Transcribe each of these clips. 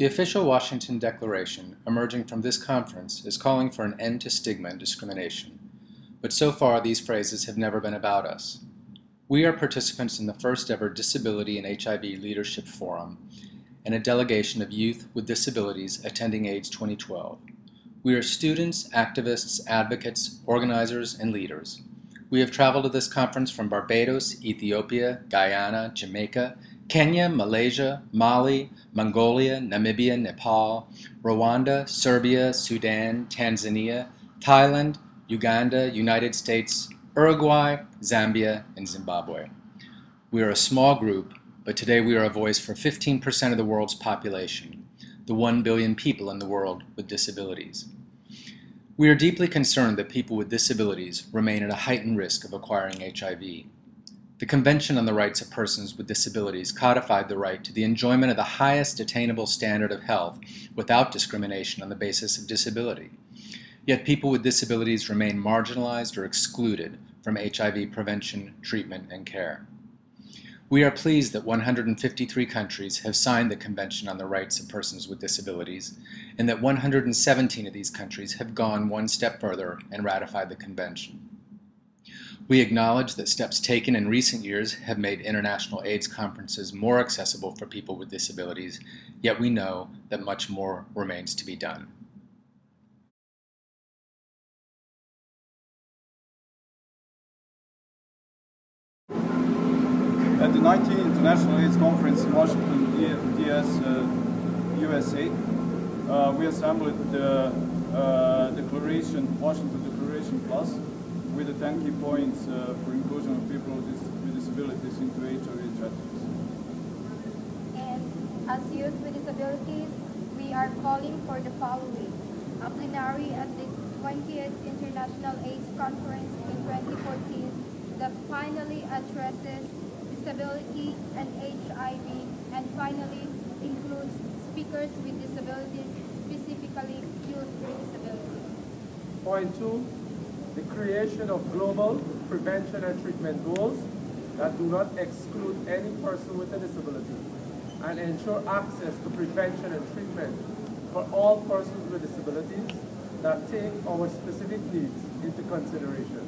The official Washington Declaration emerging from this conference is calling for an end to stigma and discrimination, but so far these phrases have never been about us. We are participants in the first ever Disability and HIV Leadership Forum and a delegation of youth with disabilities attending AIDS 2012. We are students, activists, advocates, organizers, and leaders. We have traveled to this conference from Barbados, Ethiopia, Guyana, Jamaica, Kenya, Malaysia, Mali, Mongolia, Namibia, Nepal, Rwanda, Serbia, Sudan, Tanzania, Thailand, Uganda, United States, Uruguay, Zambia, and Zimbabwe. We are a small group, but today we are a voice for 15% of the world's population the 1 billion people in the world with disabilities. We are deeply concerned that people with disabilities remain at a heightened risk of acquiring HIV. The Convention on the Rights of Persons with Disabilities codified the right to the enjoyment of the highest attainable standard of health without discrimination on the basis of disability. Yet people with disabilities remain marginalized or excluded from HIV prevention, treatment, and care. We are pleased that 153 countries have signed the Convention on the Rights of Persons with Disabilities, and that 117 of these countries have gone one step further and ratified the Convention. We acknowledge that steps taken in recent years have made international AIDS conferences more accessible for people with disabilities, yet we know that much more remains to be done. At the 19th International AIDS Conference in Washington, DC, uh, USA, uh, we assembled the uh, Declaration, Washington Declaration Plus, with the 10 key points uh, for inclusion of people with disabilities into HIV strategies. And as youth with disabilities, we are calling for the following. A plenary at the 20th International AIDS Conference in 2014 that finally addresses disability and HIV, and finally includes speakers with disabilities, specifically youth with disabilities. Point two, the creation of global prevention and treatment goals that do not exclude any person with a disability and ensure access to prevention and treatment for all persons with disabilities that take our specific needs into consideration.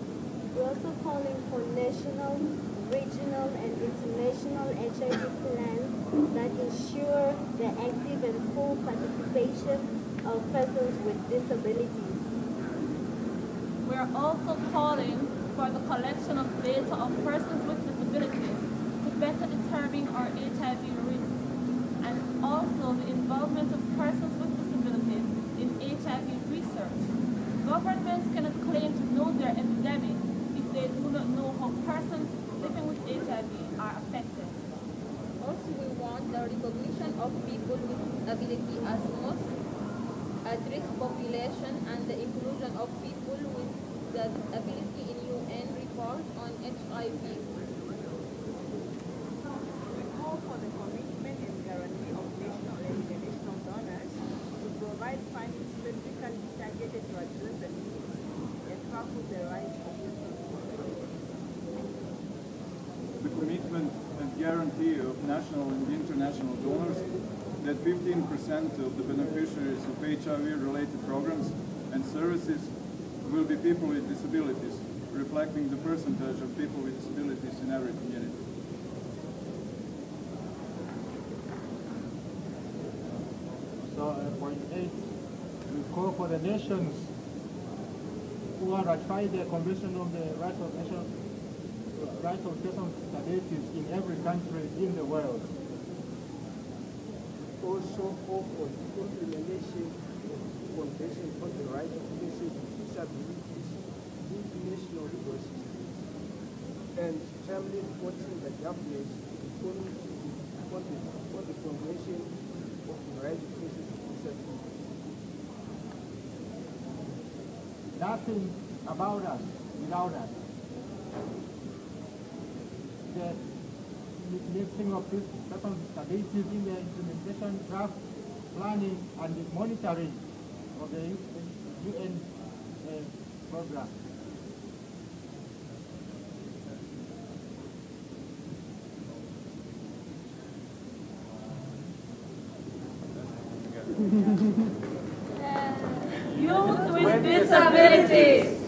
We're also calling for national regional and international HIV plans that ensure the active and full participation of persons with disabilities. We are also calling for the collection of data of persons with disabilities to better determine our HIV risks and also the involvement of persons with disabilities in HIV research. Governments cannot claim to know their epidemic if they do not know how persons living with HIV are affected. Also, we want the recognition of people with disability as most at-risk population and the inclusion of people with disability in UN report on HIV. We call for the commitment and guarantee of national and international donors to provide funding specifically targeted to address the needs and tackle the rights of the commitment and guarantee of national and international donors that 15% of the beneficiaries of HIV-related programs and services will be people with disabilities, reflecting the percentage of people with disabilities in every community. So uh, point eight, we call for the nations who are ratified the Convention on the Rights of Nations rights of persons with disabilities in every country in the world. Also call for the implementation the Convention the Rights of Persons with Disabilities into national and timely reporting the government on the, on the Convention of the Rights of Persons with Disabilities. Nothing about us without us the lifting of this with disabilities in the implementation, draft, planning, and monitoring of the UN program. Youth with disabilities.